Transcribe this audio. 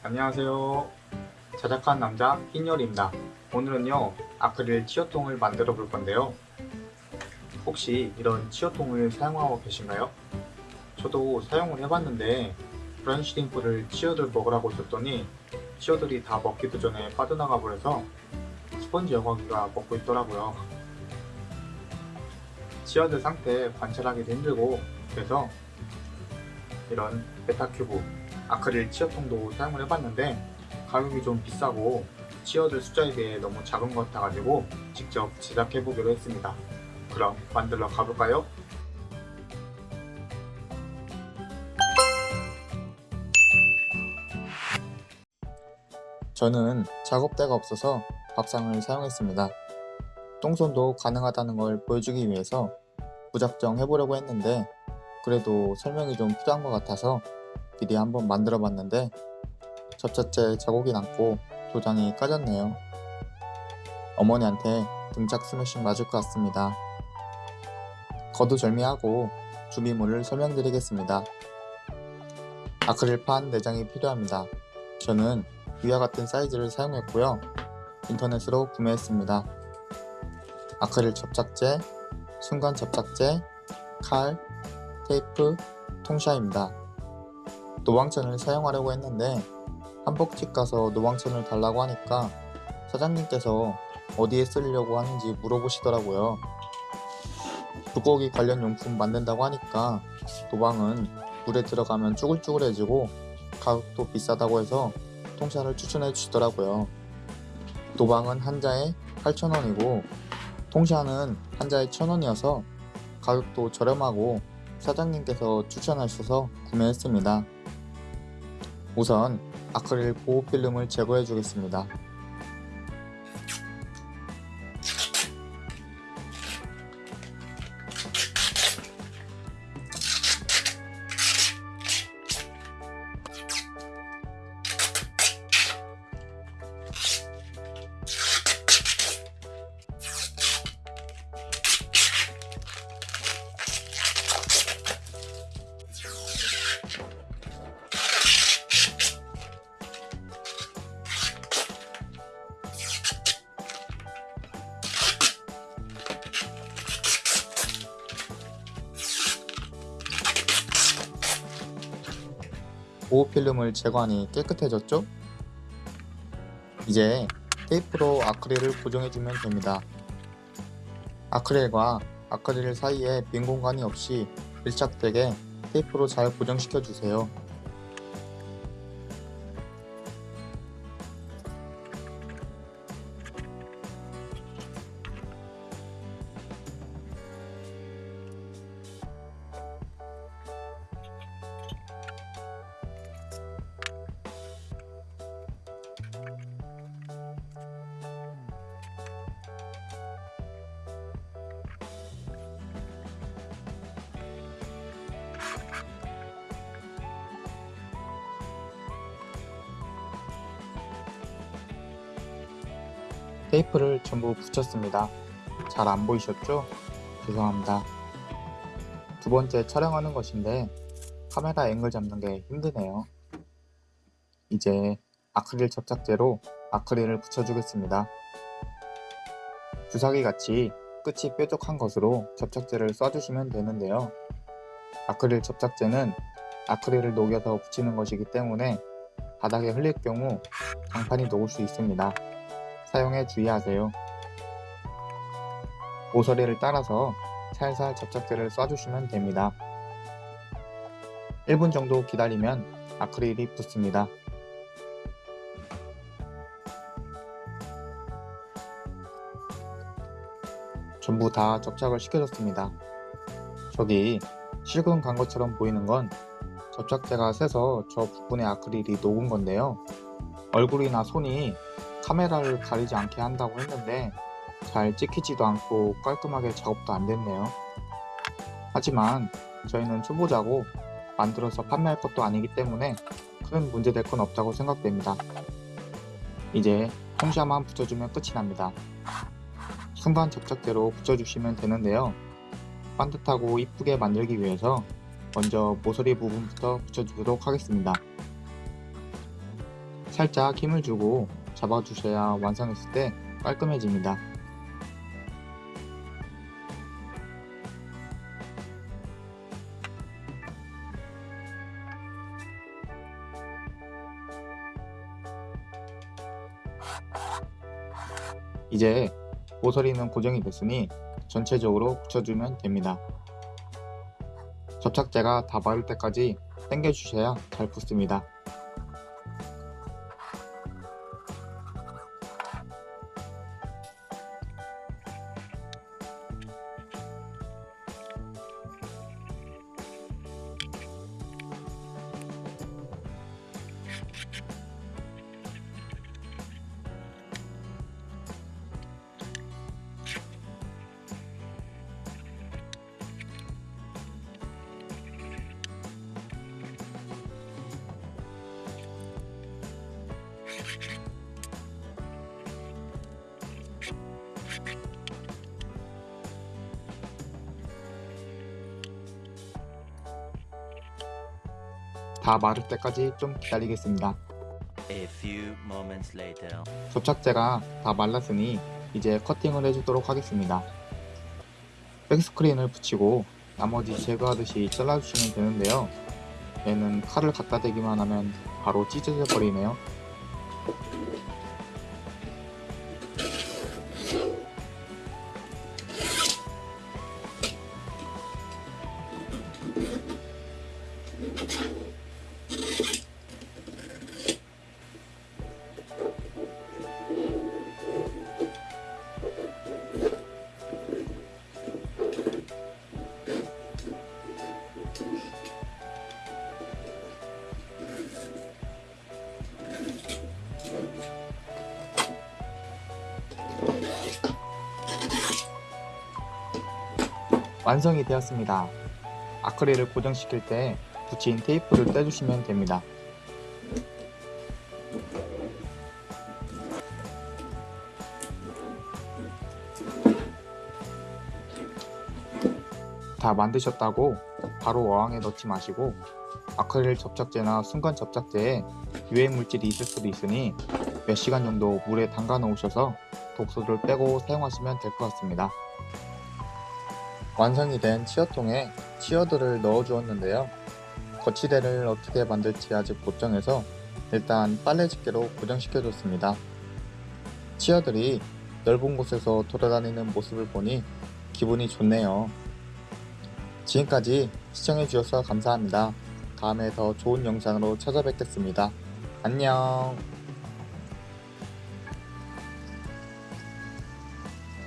안녕하세요. 자작한 남자 흰열입니다. 오늘은요 아크릴 치어통을 만들어 볼 건데요. 혹시 이런 치어통을 사용하고 계신가요? 저도 사용을 해봤는데 슈림프를 치어들 먹으라고 줬더니 치어들이 다 먹기도 전에 빠져나가 버려서 스펀지 여과기가 먹고 있더라고요. 치어들 상태 관찰하기도 힘들고 그래서 이런 베타큐브 아크릴 치어통도 사용을 해봤는데 가격이 좀 비싸고 치어들 숫자에 비해 너무 작은 것 같아가지고 직접 제작해보기로 했습니다. 그럼 만들러 가볼까요? 저는 작업대가 없어서 밥상을 사용했습니다. 똥손도 가능하다는 걸 보여주기 위해서 무작정 해보려고 했는데 그래도 설명이 좀 필요한 것 같아서 미리 한번 만들어 봤는데 접착제 자국이 남고 도장이 까졌네요. 어머니한테 등짝 스매싱 맞을 것 같습니다. 거두절미하고 준비물을 설명드리겠습니다. 아크릴판 내장이 필요합니다. 저는 위와 같은 사이즈를 사용했고요. 인터넷으로 구매했습니다. 아크릴 접착제, 순간 접착제, 칼, 테이프, 통샤입니다. 노방천을 사용하려고 했는데 한복집 가서 노방천을 달라고 하니까 사장님께서 어디에 쓰려고 하는지 물어보시더라고요. 불고기 관련 용품 만든다고 하니까 노방은 물에 들어가면 쭈글쭈글해지고 가격도 비싸다고 해서 통샤를 추천해 주시더라고요. 노방은 한 자에 8,000원이고 통샤는 한 자에 1,000원이어서 가격도 저렴하고 사장님께서 추천하셔서 구매했습니다. 우선 아크릴 보호 필름을 제거해 주겠습니다. 보호 필름을 제거하니 깨끗해졌죠? 이제 테이프로 아크릴을 고정해주면 됩니다. 아크릴과 아크릴 사이에 빈 공간이 없이 밀착되게 테이프로 잘 고정시켜주세요. 테이프를 전부 붙였습니다. 잘 안 보이셨죠? 죄송합니다. 두 번째 촬영하는 것인데 카메라 앵글 잡는 게 힘드네요. 이제 아크릴 접착제로 아크릴을 붙여주겠습니다. 주사기 같이 끝이 뾰족한 것으로 접착제를 쏴주시면 되는데요. 아크릴 접착제는 아크릴을 녹여서 붙이는 것이기 때문에 바닥에 흘릴 경우 강판이 녹을 수 있습니다. 사용에 주의하세요. 모서리를 따라서 살살 접착제를 쏴주시면 됩니다. 1분 정도 기다리면 아크릴이 붙습니다. 전부 다 접착을 시켜줬습니다. 저기 실금 간 것처럼 보이는 건 접착제가 새서 저 부분에 아크릴이 녹은 건데요. 얼굴이나 손이 카메라를 가리지 않게 한다고 했는데 잘 찍히지도 않고 깔끔하게 작업도 안 됐네요. 하지만 저희는 초보자고 만들어서 판매할 것도 아니기 때문에 큰 문제될 건 없다고 생각됩니다. 이제 홈샤만 붙여주면 끝이 납니다. 순간 접착제로 붙여주시면 되는데요. 반듯하고 이쁘게 만들기 위해서 먼저 모서리 부분부터 붙여주도록 하겠습니다. 살짝 힘을 주고 잡아주셔야 완성했을 때 깔끔해집니다. 이제 모서리는 고정이 됐으니 전체적으로 붙여주면 됩니다. 접착제가 다 마를 때까지 당겨주셔야 잘 붙습니다. you 다 마를 때까지 좀 기다리겠습니다. A few moments later. 접착제가 다 말랐으니 이제 커팅을 해주도록 하겠습니다. 백스크린을 붙이고 나머지 제거하듯이 잘라주시면 되는데요. 얘는 칼을 갖다 대기만 하면 바로 찢어져 버리네요. 완성이 되었습니다. 아크릴을 고정시킬 때 붙인 테이프를 떼주시면 됩니다. 다 만드셨다고 바로 어항에 넣지 마시고 아크릴 접착제나 순간 접착제에 유해 물질이 있을 수도 있으니 몇 시간 정도 물에 담가 놓으셔서 독소를 빼고 사용하시면 될 것 같습니다. 완성이 된 치어통에 치어들을 넣어 주었는데요. 거치대를 어떻게 만들지 아직 못 정해서 일단 빨래 집게로 고정시켜 줬습니다. 치어들이 넓은 곳에서 돌아다니는 모습을 보니 기분이 좋네요. 지금까지 시청해 주셔서 감사합니다. 다음에 더 좋은 영상으로 찾아뵙겠습니다. 안녕